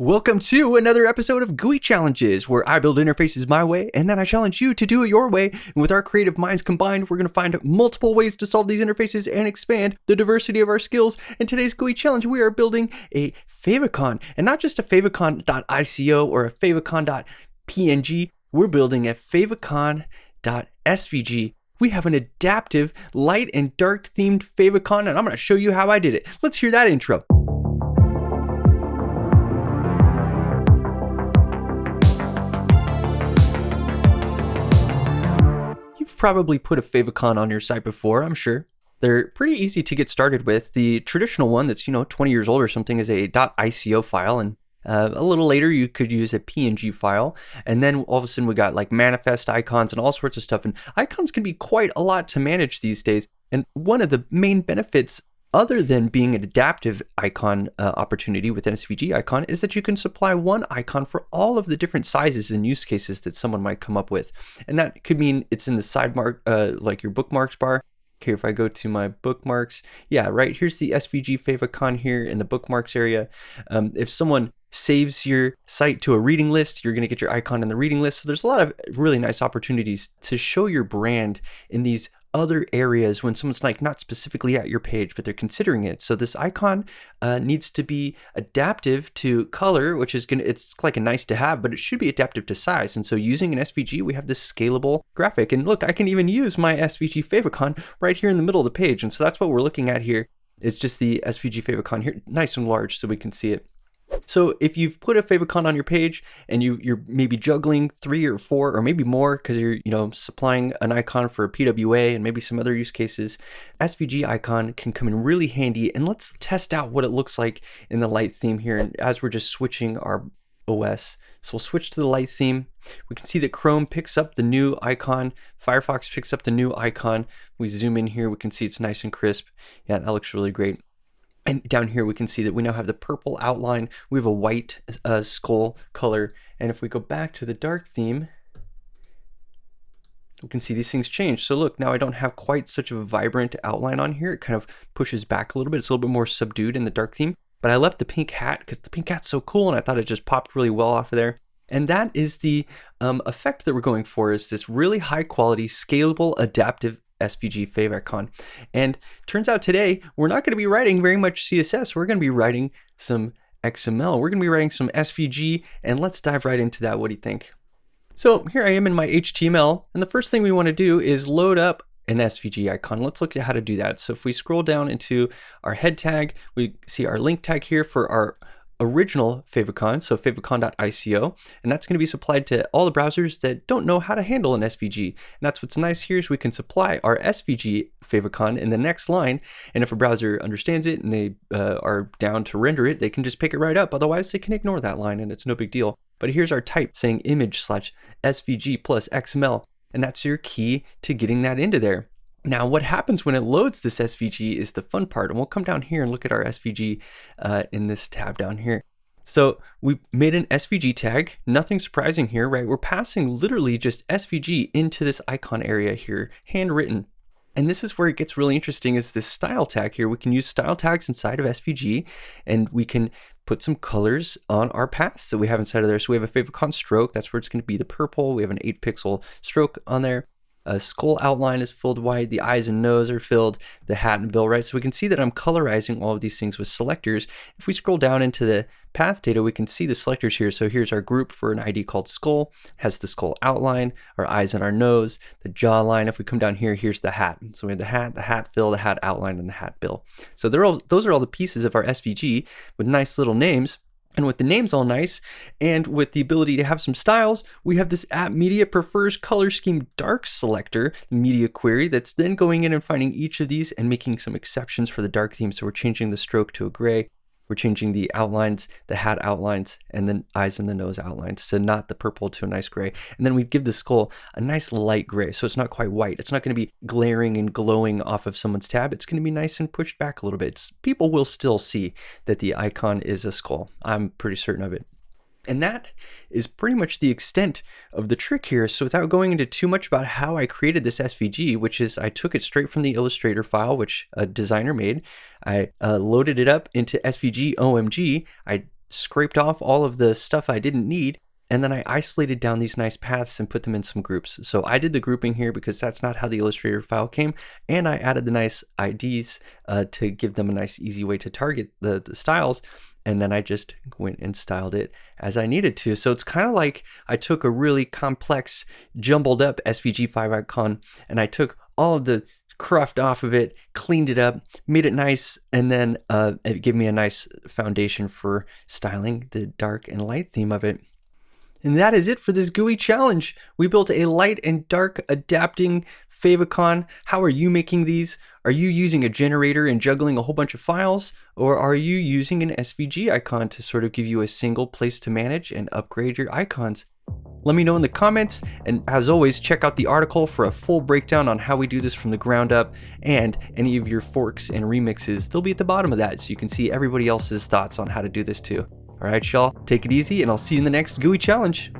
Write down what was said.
Welcome to another episode of GUI Challenges, where I build interfaces my way and then I challenge you to do it your way. And with our creative minds combined, we're going to find multiple ways to solve these interfaces and expand the diversity of our skills. In today's GUI challenge, we are building a favicon, and not just a favicon.ico or a favicon.png. We're building a favicon.svg. We have an adaptive light and dark themed favicon, and I'm going to show you how I did it. Let's hear that intro. Probably put a favicon on your site before, I'm sure. They're pretty easy to get started with. The traditional one that's, you know, 20 years old or something is a .ico file and uh, a little later, you could use a PNG file, and then all of a sudden we got like manifest icons and all sorts of stuff. And icons can be quite a lot to manage these days. And one of the main benefits other than being an adaptive icon uh, opportunity with SVG icon is that you can supply one icon for all of the different sizes and use cases that someone might come up with. And that could mean it's in the sidebar, uh, like your bookmarks bar. Okay, if I go to my bookmarks, yeah, right, here's the SVG favicon here in the bookmarks area. Um, if someone saves your site to a reading list, you're going to get your icon in the reading list. So there's a lot of really nice opportunities to show your brand in these other areas when someone's like not specifically at your page, but they're considering it. So this icon uh, needs to be adaptive to color, which is gonna, it's like a nice to have, but it should be adaptive to size. And so using an SVG, we have this scalable graphic. And look, I can even use my SVG favicon right here in the middle of the page. And so that's what we're looking at here. It's just the SVG favicon here, nice and large so we can see it. So if you've put a favicon on your page and you, you're maybe juggling three or four or maybe more because you're you know supplying an icon for a PWA and maybe some other use cases, SVG icon can come in really handy. And let's test out what it looks like in the light theme here. And as we're just switching our OS, so we'll switch to the light theme. We can see that Chrome picks up the new icon. Firefox picks up the new icon. We zoom in here, we can see it's nice and crisp. Yeah, that looks really great. And down here we can see that we now have the purple outline. We have a white uh, skull color. And if we go back to the dark theme, we can see these things change. So look, now I don't have quite such a vibrant outline on here. It kind of pushes back a little bit. It's a little bit more subdued in the dark theme. But I left the pink hat because the pink hat's so cool and I thought it just popped really well off of there. And that is the um, effect that we're going for is this really high quality, scalable, adaptive SVG favicon. And turns out today, we're not going to be writing very much CSS. We're going to be writing some XML. We're going to be writing some SVG, and let's dive right into that. What do you think? So here I am in my HTML, and the first thing we want to do is load up an SVG icon. Let's look at how to do that. So if we scroll down into our head tag, we see our link tag here for our original favicon, so favicon.ico, and that's going to be supplied to all the browsers that don't know how to handle an SVG. And that's what's nice here is we can supply our SVG favicon in the next line, and if a browser understands it and they uh, are down to render it, they can just pick it right up. Otherwise, they can ignore that line, and it's no big deal. But here's our type saying image slash SVG plus XML, and that's your key to getting that into there. Now, what happens when it loads this SVG is the fun part, and we'll come down here and look at our SVG uh, in this tab down here. So we made an SVG tag, nothing surprising here, right? We're passing literally just SVG into this icon area here, handwritten. And this is where it gets really interesting is this style tag here. We can use style tags inside of SVG and we can put some colors on our paths that we have inside of there. So we have a favicon stroke, that's where it's gonna be the purple. We have an eight pixel stroke on there a skull outline is filled white, the eyes and nose are filled, the hat and bill, right? So we can see that I'm colorizing all of these things with selectors. If we scroll down into the path data, we can see the selectors here. So here's our group for an ID called skull, has the skull outline, our eyes and our nose, the jawline. If we come down here, here's the hat. So we have the hat, the hat fill, the hat outline, and the hat bill. So they're all, those are all the pieces of our SVG with nice little names. And with the names all nice, and with the ability to have some styles, we have this app media prefers color scheme dark selector media query that's then going in and finding each of these and making some exceptions for the dark theme. So we're changing the stroke to a gray, we're changing the outlines, the hat outlines, and the eyes and the nose outlines to not the purple to a nice gray. And then we'd give the skull a nice light gray, so it's not quite white. It's not going to be glaring and glowing off of someone's tab. It's going to be nice and pushed back a little bit. It's, people will still see that the icon is a skull. I'm pretty certain of it. And that is pretty much the extent of the trick here. So without going into too much about how I created this SVG, which is I took it straight from the Illustrator file, which a designer made. I uh, loaded it up into SVG OMG. I scraped off all of the stuff I didn't need, and then I isolated down these nice paths and put them in some groups. So I did the grouping here because that's not how the Illustrator file came, and I added the nice IDs uh, to give them a nice easy way to target the, the styles and then I just went and styled it as I needed to. So it's kind of like I took a really complex, jumbled up SVG5 icon and I took all of the cruft off of it, cleaned it up, made it nice, and then uh, it gave me a nice foundation for styling the dark and light theme of it. And that is it for this GUI challenge. We built a light and dark adapting favicon. How are you making these? Are you using a generator and juggling a whole bunch of files? Or are you using an SVG icon to sort of give you a single place to manage and upgrade your icons? Let me know in the comments, and as always, check out the article for a full breakdown on how we do this from the ground up, and any of your forks and remixes, they'll be at the bottom of that so you can see everybody else's thoughts on how to do this too. Alright y'all, take it easy, and I'll see you in the next GUI challenge.